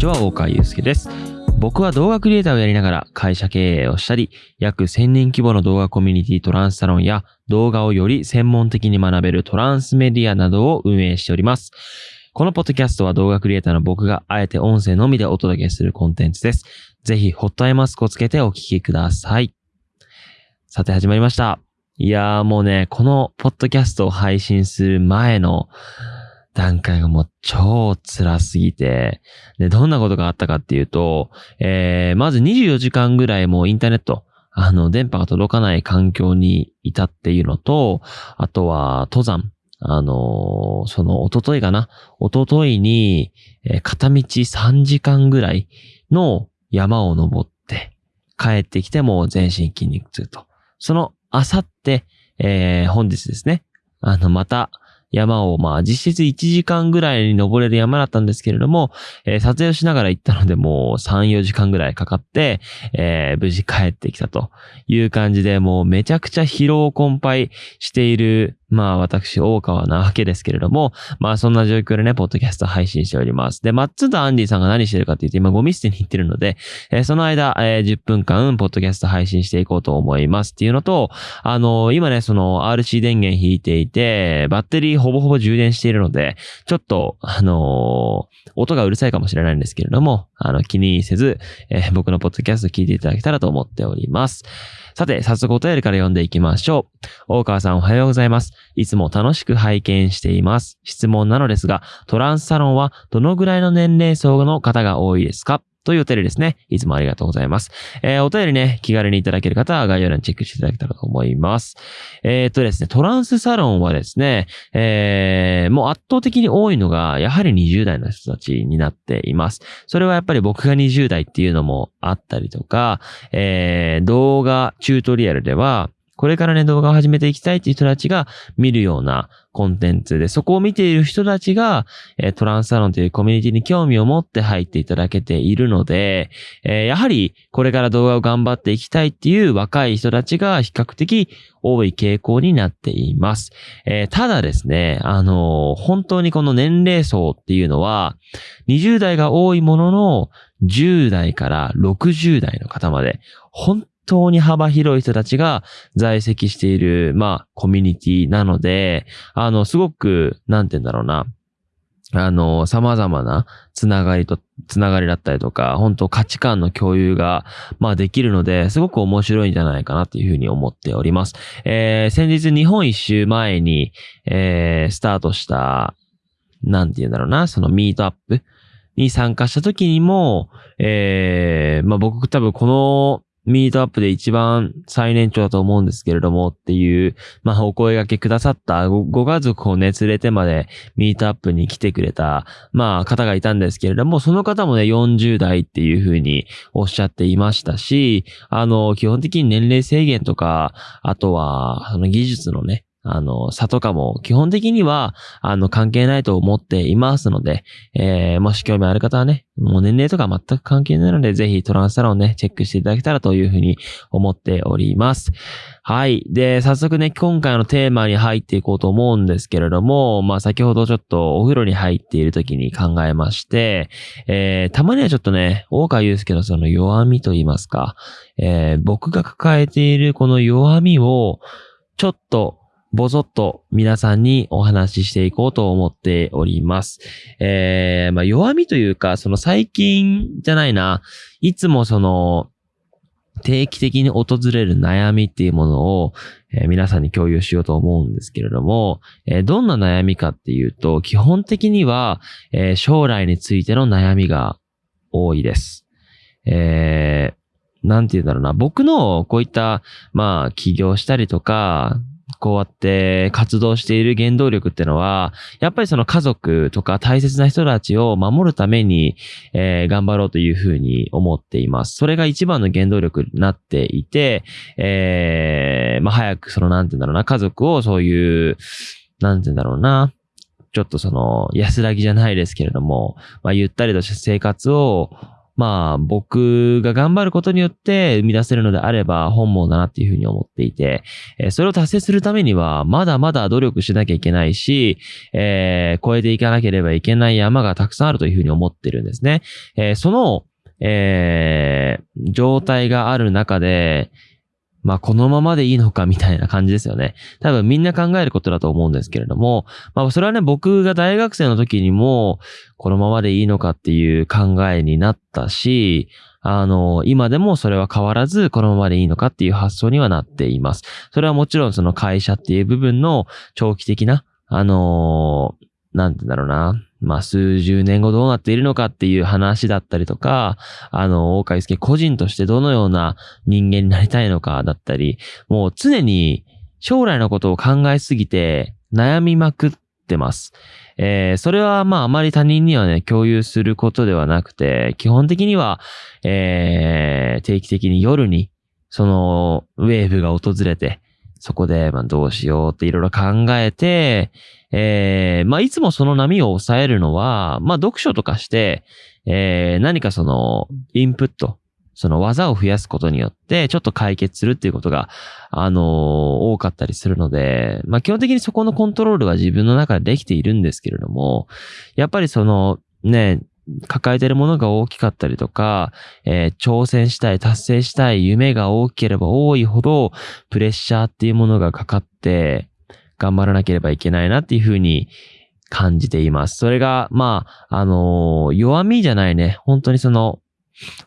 ちは、大川祐介です。僕は動画クリエイターをやりながら会社経営をしたり、約1000人規模の動画コミュニティトランスサロンや動画をより専門的に学べるトランスメディアなどを運営しております。このポッドキャストは動画クリエイターの僕があえて音声のみでお届けするコンテンツです。ぜひ、ホットアイマスクをつけてお聞きください。さて始まりました。いやーもうね、このポッドキャストを配信する前の段階がもう超辛すぎて、で、どんなことがあったかっていうと、えー、まず24時間ぐらいもうインターネット、あの、電波が届かない環境にいたっていうのと、あとは登山。あのーその、一昨日かな一昨日に、えー片道3時間ぐらいの山を登って、帰ってきても全身筋肉痛と。その、あさって、えー本日ですね。あの、また、山を、まあ、実質1時間ぐらいに登れる山だったんですけれども、えー撮影をしながら行ったので、もう3、4時間ぐらいかかって、えー無事帰ってきたという感じで、もうめちゃくちゃ疲労困憊している、まあ私、大川なわけですけれども、まあそんな状況でね、ポッドキャスト配信しております。で、マッツとアンディさんが何してるかって言って、今ゴミ捨てに行ってるので、えーその間、えー10分間、ポッドキャスト配信していこうと思いますっていうのと、あのー今ね、その RC 電源引いていて、バッテリーほぼほぼ充電しているので、ちょっと、あのー音がうるさいかもしれないんですけれども、あの、気にせず、えー僕のポッドキャスト聞いていただけたらと思っております。さて、早速お便りから読んでいきましょう。大川さんおはようございます。いつも楽しく拝見しています。質問なのですが、トランスサロンはどのぐらいの年齢層の方が多いですか？というお便りですね。いつもありがとうございます。えーお便りね、気軽にいただける方は概要欄にチェックしていただけたらと思います。えーっとですね、トランスサロンはですね、えーもう圧倒的に多いのが、やはり20代の人たちになっています。それはやっぱり僕が20代っていうのもあったりとか、えー動画チュートリアルでは、これからね、動画を始めていきたいっていう人たちが見るようなコンテンツで、そこを見ている人たちが、えートランスサロンというコミュニティに興味を持って入っていただけているので、えーやはりこれから動画を頑張っていきたいっていう若い人たちが比較的多い傾向になっています。えーただですね、あの本当にこの年齢層っていうのは、20代が多いものの、10代から60代の方まで、本当に幅広い人たちが在籍している、まあ、コミュニティなので、あの、すごく、なんて言うんだろうな、あの、様々なつながりと、つながりだったりとか、本当価値観の共有が、まあできるので、すごく面白いんじゃないかなっていうふうに思っております。えー先日日本一周前に、えースタートした、なんて言うんだろうな、そのミートアップに参加した時にも、えーまあ僕多分このミートアップで一番最年長だと思うんですけれどもっていう、まあお声掛けくださったごご家族をね連れてまでミートアップに来てくれた、まあ方がいたんですけれども、その方もね40代っていうふうにおっしゃっていましたし、あの、基本的に年齢制限とか、あとは、その技術のね、あの、差とかも基本的には、あの、関係ないと思っていますので、えー、もし興味ある方はね、もう年齢とか全く関係ないので、ぜひトランスサロンね、チェックしていただけたらというふうに思っております。はい。で、早速ね、今回のテーマに入っていこうと思うんですけれども、まあ先ほどちょっとお風呂に入っている時に考えまして、えー、たまにはちょっとね、大川祐介のその弱みと言いますか、えー僕が抱えているこの弱みを、ちょっと、ぼそっと皆さんにお話ししていこうと思っております。えー、まあ弱みというか、その最近じゃないな、いつもその、定期的に訪れる悩みっていうものを、えー皆さんに共有しようと思うんですけれども、えーどんな悩みかっていうと、基本的には、えー将来についての悩みが多いです。えー、なんて言うんだろうな。僕のこういった、まあ、起業したりとか、こうやって活動している原動力ってのは、やっぱりその家族とか大切な人たちを守るために、えー頑張ろうというふうに思っています。それが一番の原動力になっていて、えーまあ早くそのなんて言うんだろうな、家族をそういう、なんて言うんだろうな、ちょっとその安らぎじゃないですけれども、まあゆったりとした生活を、まあ僕が頑張ることによって生み出せるのであれば本望だなっていうふうに思っていて、え、それを達成するためにはまだまだ努力しなきゃいけないし、えー、超えていかなければいけない山がたくさんあるというふうに思ってるんですね。えー、その、えー、状態がある中で、まあ、このままでいいのかみたいな感じですよね。多分みんな考えることだと思うんですけれども、まあ、それはね、僕が大学生の時にも、このままでいいのかっていう考えになったし、あの、今でもそれは変わらず、このままでいいのかっていう発想にはなっています。それはもちろんその会社っていう部分の長期的な、あのなんてんだろうな。まあ、数十年後どうなっているのかっていう話だったりとか、あの、大海介個人としてどのような人間になりたいのかだったり、もう常に将来のことを考えすぎて悩みまくってます。えー、それはまああまり他人にはね、共有することではなくて、基本的には、えー、定期的に夜に、その、ウェーブが訪れて、そこで、まあどうしようっていろいろ考えて、えー、まあ、いつもその波を抑えるのは、まあ、読書とかして、えー、何かその、インプット、その技を増やすことによって、ちょっと解決するっていうことが、あのー、多かったりするので、まあ、基本的にそこのコントロールは自分の中でできているんですけれども、やっぱりその、ね、抱えてるものが大きかったりとか、えー、挑戦したい、達成したい夢が大きければ多いほど、プレッシャーっていうものがかかって、頑張らなければいけないなっていうふうに感じています。それが、まあ、あのー、弱みじゃないね。本当にその、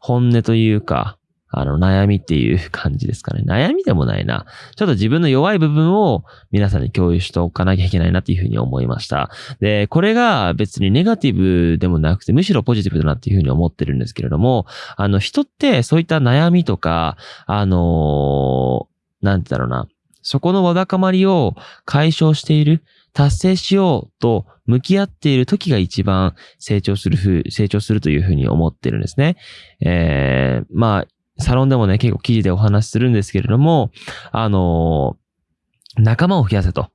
本音というか、あの、悩みっていう感じですかね。悩みでもないな。ちょっと自分の弱い部分を皆さんに共有しておかなきゃいけないなっていうふうに思いました。で、これが別にネガティブでもなくて、むしろポジティブだなっていうふうに思ってるんですけれども、あの、人ってそういった悩みとか、あのー、なんてだろうな。そこのわだかまりを解消している、達成しようと向き合っている時が一番成長するふう、成長するというふうに思ってるんですね。えー、まあ、サロンでもね、結構記事でお話しするんですけれども、あのー、仲間を増やせと。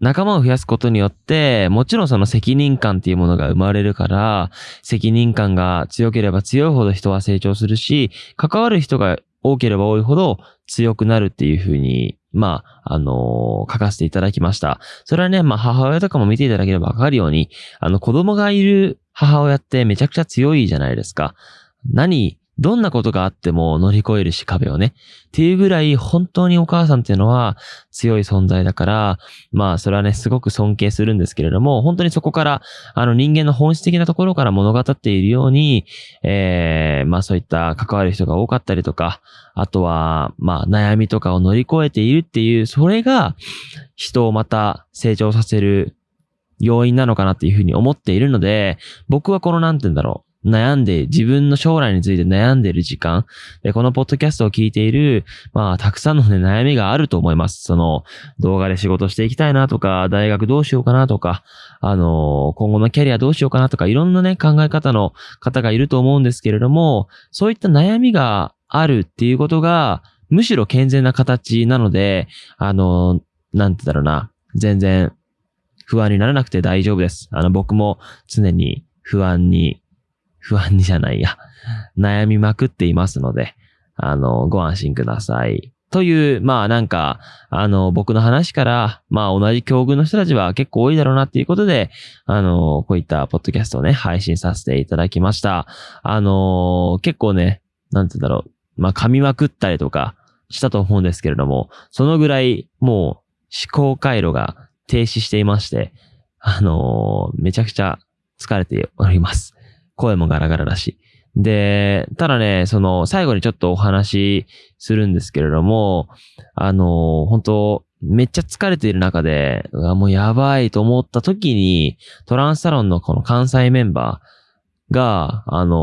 仲間を増やすことによって、もちろんその責任感っていうものが生まれるから、責任感が強ければ強いほど人は成長するし、関わる人が多ければ多いほど強くなるっていうふうに、まあ、あのー、書かせていただきました。それはね、まあ、母親とかも見ていただければわかるように、あの、子供がいる母親ってめちゃくちゃ強いじゃないですか。何どんなことがあっても乗り越えるし壁をね。っていうぐらい本当にお母さんっていうのは強い存在だから、まあそれはね、すごく尊敬するんですけれども、本当にそこから、あの人間の本質的なところから物語っているように、えー、まあそういった関わる人が多かったりとか、あとは、まあ悩みとかを乗り越えているっていう、それが人をまた成長させる要因なのかなっていうふうに思っているので、僕はこのなんて言うんだろう。悩んで、自分の将来について悩んでいる時間。で、このポッドキャストを聞いている、まあ、たくさんのね、悩みがあると思います。その、動画で仕事していきたいなとか、大学どうしようかなとか、あの、今後のキャリアどうしようかなとか、いろんなね、考え方の方がいると思うんですけれども、そういった悩みがあるっていうことが、むしろ健全な形なので、あの、なんてだろうな、全然不安にならなくて大丈夫です。あの、僕も常に不安に不安じゃないや、悩みまくっていますので、あの、ご安心ください。という、まあなんか、あの、僕の話から、まあ同じ境遇の人たちは結構多いだろうなっていうことで、あの、こういったポッドキャストをね、配信させていただきました。あの、結構ね、なんて言うんだろう、まあ噛みまくったりとかしたと思うんですけれども、そのぐらいもう思考回路が停止していまして、あの、めちゃくちゃ疲れております。声もガラガラだし。で、ただね、その、最後にちょっとお話しするんですけれども、あの、本当めっちゃ疲れている中で、うわもうやばいと思った時に、トランスサロンのこの関西メンバー、が、あの、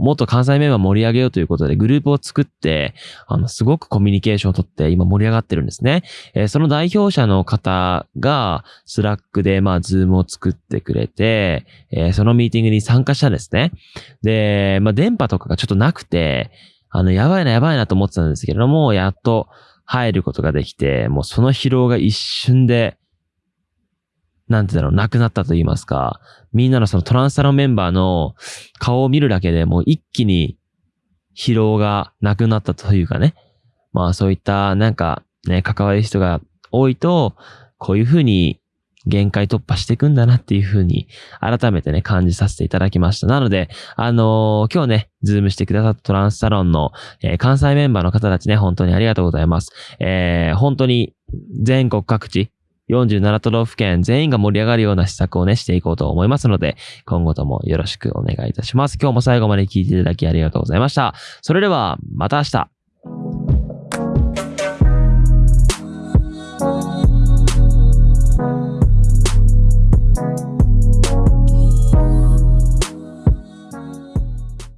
もっと関西メンバー盛り上げようということでグループを作って、あの、すごくコミュニケーションをとって今盛り上がってるんですね。えー、その代表者の方が、 Slack で、まあ、 Zoom を作ってくれて、えー、そのミーティングに参加したんですね。で、まあ、電波とかがちょっとなくて、あの、やばいなやばいなと思ってたんですけれども、やっと入ることができて、もうその疲労が一瞬でなんてだろう、なくなったと言いますか、みんなのそのトランスサロンメンバーの顔を見るだけでもう一気に疲労がなくなったというかね。まあそういったなんかね、関わる人が多いと、こういうふうに限界突破していくんだなっていうふうに改めてね、感じさせていただきました。なので、あのー、今日ね、ズームしてくださったトランスサロンの、えー、関西メンバーの方たちね、本当にありがとうございます。えー、本当に全国各地、47都道府県全員が盛り上がるような施策をね、していこうと思いますので、今後ともよろしくお願いいたします。今日も最後まで聞いていただきありがとうございました。それでは、また明日。